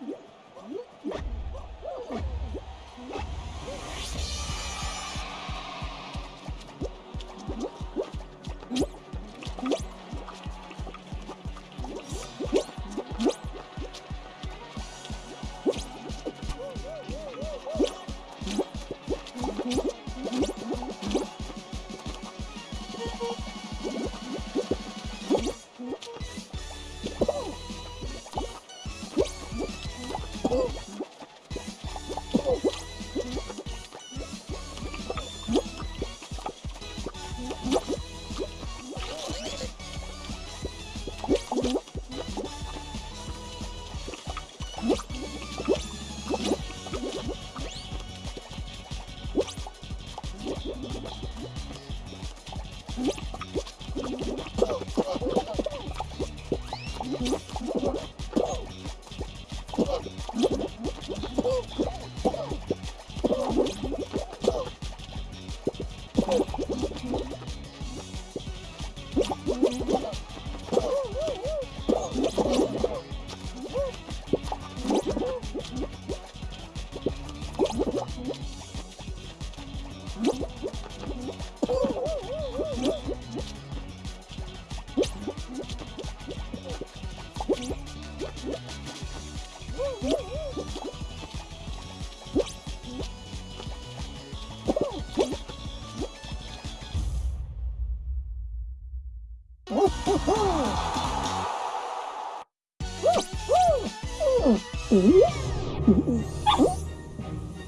Yeah. Oh! Ooh.